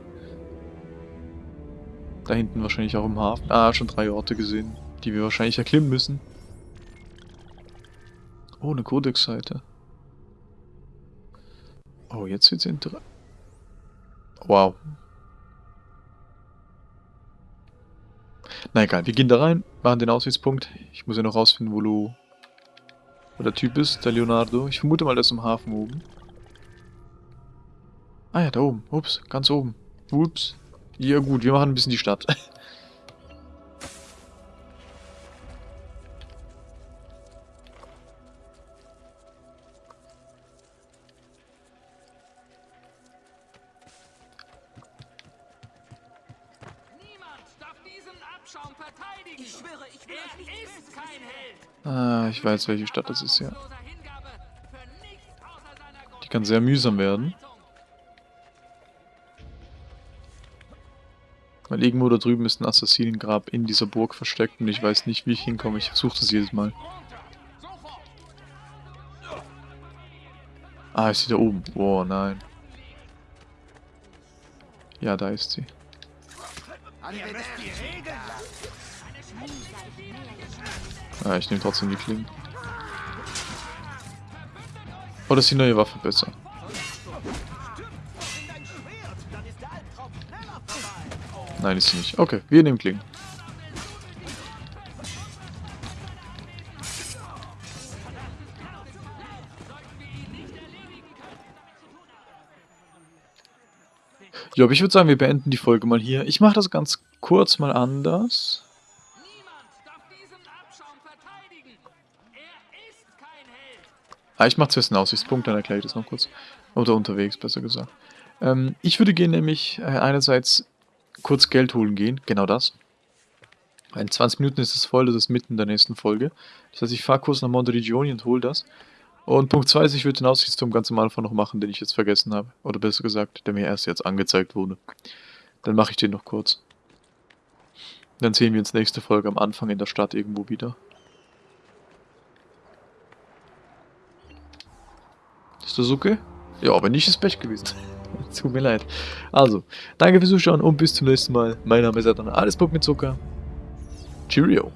Da hinten wahrscheinlich auch im Hafen. Ah, schon drei Orte gesehen, die wir wahrscheinlich erklimmen müssen. Oh, eine Codex-Seite. Oh, jetzt wird's interessant. Wow. Na egal, wir gehen da rein, machen den Aussichtspunkt. Ich muss ja noch rausfinden, wo, Lu wo der Typ ist, der Leonardo. Ich vermute mal, der ist im Hafen oben. Ah ja, da oben. Ups, ganz oben. Ups. Ja gut, wir machen ein bisschen die Stadt. Ich schwöre, ich will ist kein Held. Ah, ich weiß, welche Stadt das ist, ja. Die kann sehr mühsam werden. Weil irgendwo da drüben ist ein Assassinengrab in dieser Burg versteckt und ich weiß nicht, wie ich hinkomme. Ich versuche das jedes Mal. Ah, ist sie da oben? Boah, nein. Ja, da ist sie. Ah, ich nehme trotzdem die Klingen. Oder ist die neue Waffe besser? Nein, ist sie nicht. Okay, wir nehmen Klingen. Ja, aber ich würde sagen, wir beenden die Folge mal hier. Ich mache das ganz kurz mal anders. Ah, ich mache zuerst einen Aussichtspunkt, dann erkläre ich das noch kurz. Oder unterwegs, besser gesagt. Ähm, ich würde gehen nämlich äh, einerseits kurz Geld holen gehen, genau das. In 20 Minuten ist es voll, das ist mitten in der nächsten Folge. Das heißt, ich fahre kurz nach Monterigioni und hole das. Und Punkt 2 ist, ich würde den Aussichtsturm ganz am Anfang noch machen, den ich jetzt vergessen habe. Oder besser gesagt, der mir erst jetzt angezeigt wurde. Dann mache ich den noch kurz. Dann sehen wir uns nächste Folge am Anfang in der Stadt irgendwo wieder. Das okay? Ja, aber nicht ist Pech gewesen. Tut mir leid. Also, danke fürs Zuschauen und bis zum nächsten Mal. Mein Name ist Adana. Alles Bock mit Zucker. Cheerio.